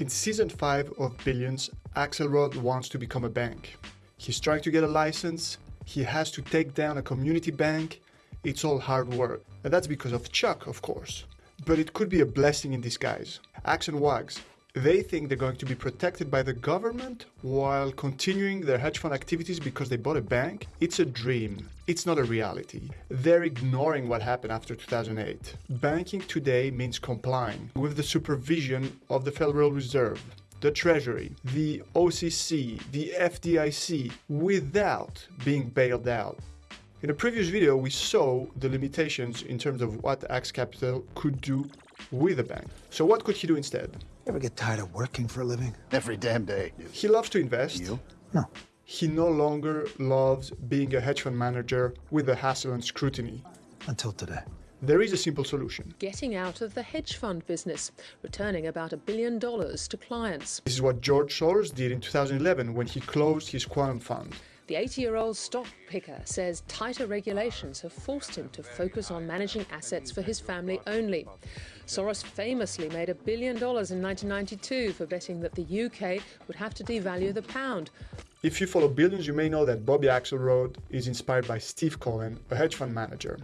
In season 5 of Billions, Axelrod wants to become a bank. He's trying to get a license, he has to take down a community bank. It's all hard work. And that's because of Chuck, of course. But it could be a blessing in disguise. Axe and Wags, they think they're going to be protected by the government while continuing their hedge fund activities because they bought a bank. It's a dream. It's not a reality. They're ignoring what happened after 2008. Banking today means complying with the supervision of the Federal Reserve, the Treasury, the OCC, the FDIC without being bailed out. In a previous video, we saw the limitations in terms of what Axe Capital could do with a bank. So what could he do instead? Ever get tired of working for a living? Every damn day. He loves to invest. You? No. He no longer loves being a hedge fund manager with the hassle and scrutiny. Until today. There is a simple solution. Getting out of the hedge fund business, returning about a billion dollars to clients. This is what George Soros did in 2011 when he closed his quantum fund. The 80 year old stock picker says tighter regulations have forced him to focus on managing assets for his family only. Soros famously made a billion dollars in 1992 for betting that the UK would have to devalue the pound. If you follow Billions, you may know that Bobby Axelrod is inspired by Steve Cohen, a hedge fund manager.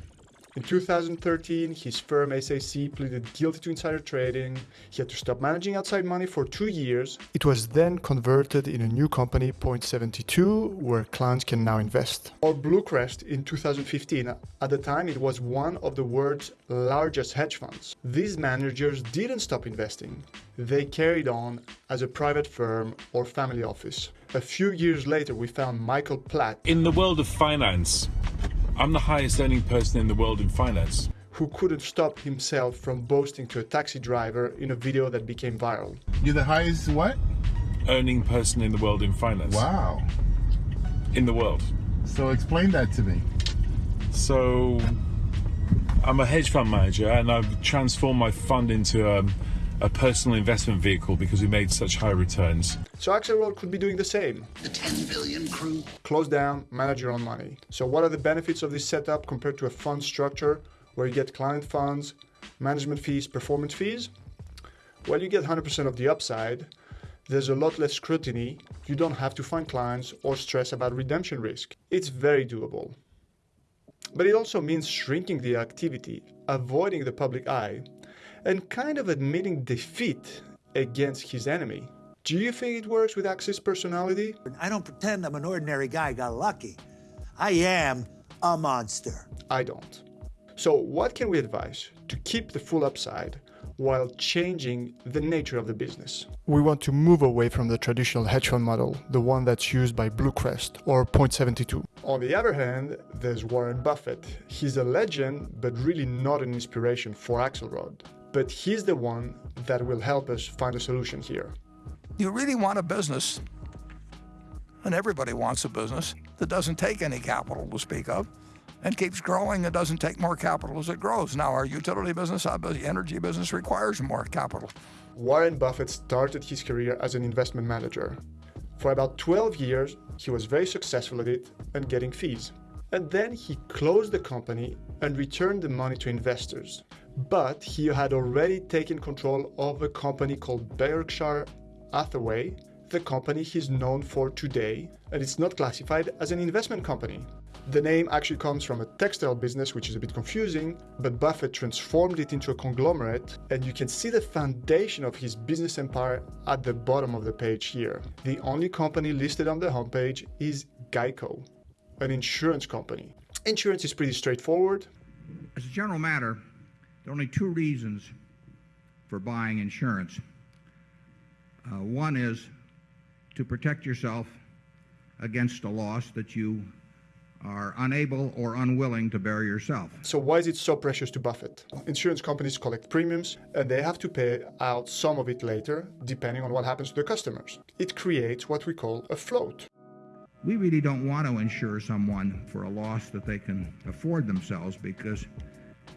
In 2013, his firm SAC pleaded guilty to insider trading. He had to stop managing outside money for two years. It was then converted in a new company, Point72, where clients can now invest. Or Bluecrest in 2015. At the time, it was one of the world's largest hedge funds. These managers didn't stop investing. They carried on as a private firm or family office. A few years later, we found Michael Platt. In the world of finance, I'm the highest earning person in the world in finance. Who couldn't stop himself from boasting to a taxi driver in a video that became viral. You're the highest what? Earning person in the world in finance. Wow. In the world. So explain that to me. So, I'm a hedge fund manager and I've transformed my fund into a, a personal investment vehicle because we made such high returns. So Axelrod could be doing the same. The 10 billion crew. Close down, manage your own money. So what are the benefits of this setup compared to a fund structure where you get client funds, management fees, performance fees? Well, you get 100% of the upside. There's a lot less scrutiny. You don't have to find clients or stress about redemption risk. It's very doable. But it also means shrinking the activity, avoiding the public eye, and kind of admitting defeat against his enemy. Do you think it works with Axe's personality? I don't pretend I'm an ordinary guy got lucky. I am a monster. I don't. So, what can we advise to keep the full upside while changing the nature of the business? We want to move away from the traditional hedge fund model, the one that's used by Bluecrest or Point72. On the other hand, there's Warren Buffett. He's a legend, but really not an inspiration for Axelrod. But he's the one that will help us find a solution here. You really want a business, and everybody wants a business that doesn't take any capital to speak of and keeps growing and doesn't take more capital as it grows. Now, our utility business, our energy business requires more capital. Warren Buffett started his career as an investment manager. For about 12 years, he was very successful at it and getting fees. And then he closed the company and returned the money to investors. But he had already taken control of a company called Berkshire Hathaway, the company he's known for today, and it's not classified as an investment company. The name actually comes from a textile business, which is a bit confusing, but Buffett transformed it into a conglomerate, and you can see the foundation of his business empire at the bottom of the page here. The only company listed on the homepage is Geico, an insurance company. Insurance is pretty straightforward. As a general matter, there are only two reasons for buying insurance. Uh, one is to protect yourself against a loss that you are unable or unwilling to bear yourself. So why is it so precious to Buffett? Insurance companies collect premiums and they have to pay out some of it later, depending on what happens to the customers. It creates what we call a float. We really don't want to insure someone for a loss that they can afford themselves because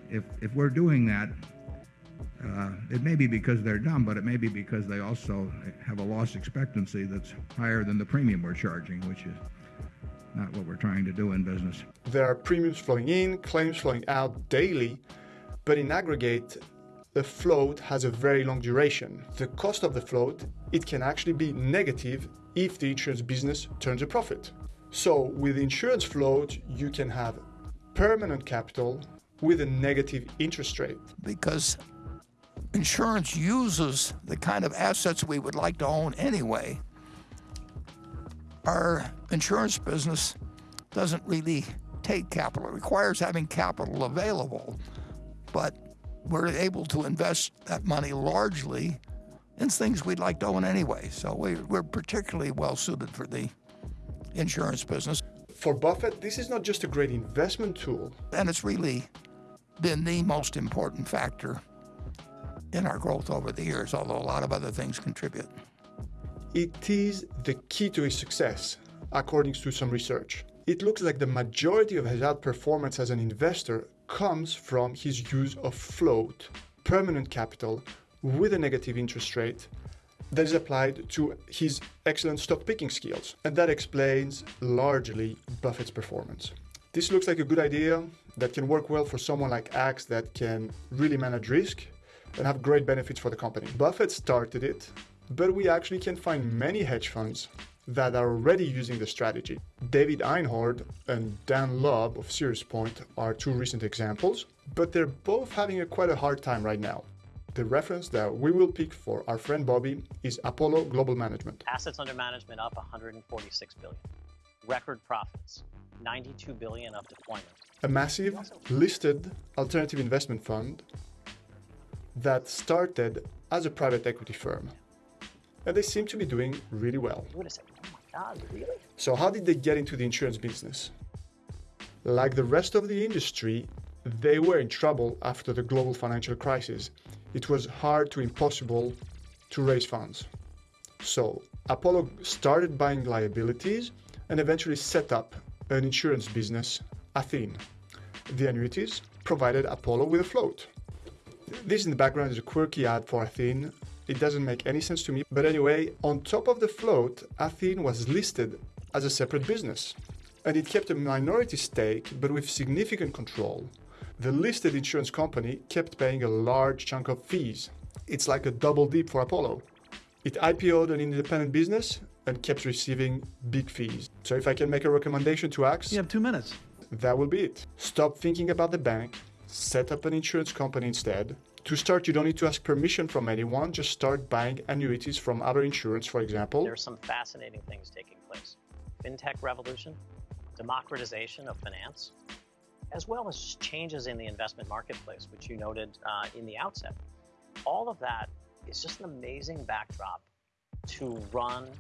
if, if we're doing that, uh, it may be because they're dumb, but it may be because they also have a loss expectancy that's higher than the premium we're charging, which is not what we're trying to do in business. There are premiums flowing in, claims flowing out daily, but in aggregate, the float has a very long duration. The cost of the float, it can actually be negative if the insurance business turns a profit. So with insurance float, you can have permanent capital with a negative interest rate. Because insurance uses the kind of assets we would like to own anyway. Our insurance business doesn't really take capital. It requires having capital available, but we're able to invest that money largely in things we'd like to own anyway. So we, we're particularly well suited for the insurance business. For Buffett, this is not just a great investment tool. And it's really been the most important factor in our growth over the years, although a lot of other things contribute. It is the key to his success, according to some research. It looks like the majority of his outperformance as an investor comes from his use of float, permanent capital, with a negative interest rate that is applied to his excellent stock picking skills. And that explains largely Buffett's performance. This looks like a good idea that can work well for someone like Axe that can really manage risk and have great benefits for the company. Buffett started it, but we actually can find many hedge funds that are already using the strategy. David Einhorn and Dan Loeb of Third Point are two recent examples, but they're both having a quite a hard time right now. The reference that we will pick for our friend Bobby is Apollo Global Management. Assets under management up 146 billion. Record profits, 92 billion of deployment. A massive listed alternative investment fund that started as a private equity firm. And they seem to be doing really well. You would have said, oh my God, really? So, how did they get into the insurance business? Like the rest of the industry, they were in trouble after the global financial crisis. It was hard to impossible to raise funds. So, Apollo started buying liabilities and eventually set up an insurance business, Athene. The annuities provided Apollo with a float. This in the background is a quirky ad for Athene. It doesn't make any sense to me. But anyway, on top of the float, Athene was listed as a separate business. And it kept a minority stake, but with significant control. The listed insurance company kept paying a large chunk of fees. It's like a double dip for Apollo. It IPO'd an independent business and kept receiving big fees. So if I can make a recommendation to Axe, You have two minutes. that will be it. Stop thinking about the bank, set up an insurance company instead. To start, you don't need to ask permission from anyone, just start buying annuities from other insurance, for example. There's some fascinating things taking place. FinTech revolution, democratization of finance, as well as changes in the investment marketplace, which you noted uh, in the outset. All of that is just an amazing backdrop to run and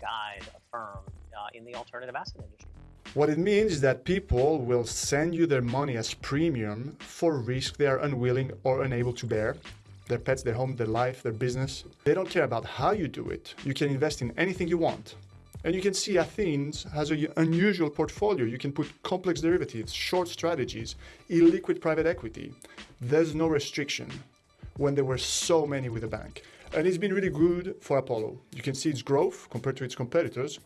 guide a firm uh, in the alternative asset industry. What it means is that people will send you their money as premium for risk they are unwilling or unable to bear. Their pets, their home, their life, their business. They don't care about how you do it. You can invest in anything you want. And you can see Athene has an unusual portfolio. You can put complex derivatives, short strategies, illiquid private equity. There's no restriction when there were so many with the bank. And it's been really good for Apollo. You can see its growth compared to its competitors.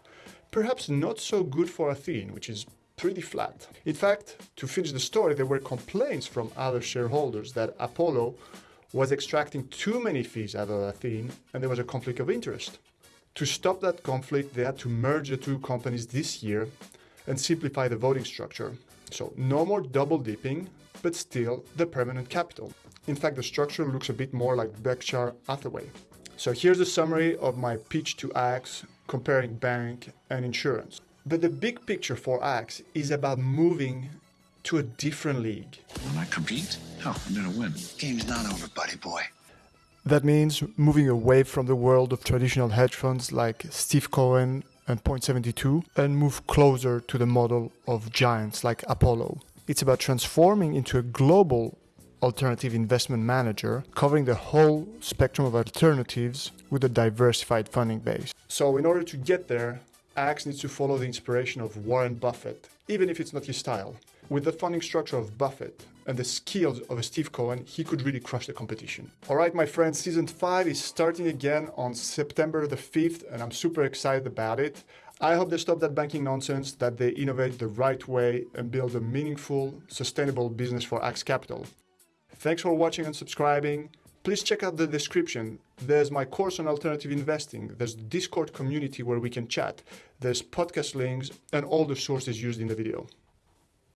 Perhaps not so good for Athene, which is pretty flat. In fact, to finish the story, there were complaints from other shareholders that Apollo was extracting too many fees out of Athene and there was a conflict of interest. To stop that conflict, they had to merge the two companies this year and simplify the voting structure. So, no more double dipping, but still the permanent capital. In fact, the structure looks a bit more like Berkshire Hathaway. So, here's a summary of my pitch to Axe comparing bank and insurance. But the big picture for Axe is about moving to a different league. Will I compete? No, I'm gonna win. Game's not over, buddy boy. That means moving away from the world of traditional hedge funds like Steve Cohen and Point72 and move closer to the model of giants like Apollo. It's about transforming into a global alternative investment manager covering the whole spectrum of alternatives with a diversified funding base. So, in order to get there, Axe needs to follow the inspiration of Warren Buffett, even if it's not his style. With the funding structure of Buffett and the skills of Steve Cohen, he could really crush the competition. All right, my friends, season five is starting again on September the 5th, and I'm super excited about it. I hope they stop that banking nonsense, that they innovate the right way and build a meaningful, sustainable business for Axe Capital. Thanks for watching and subscribing. Please check out the description. There's my course on alternative investing. There's the Discord community where we can chat. There's podcast links and all the sources used in the video.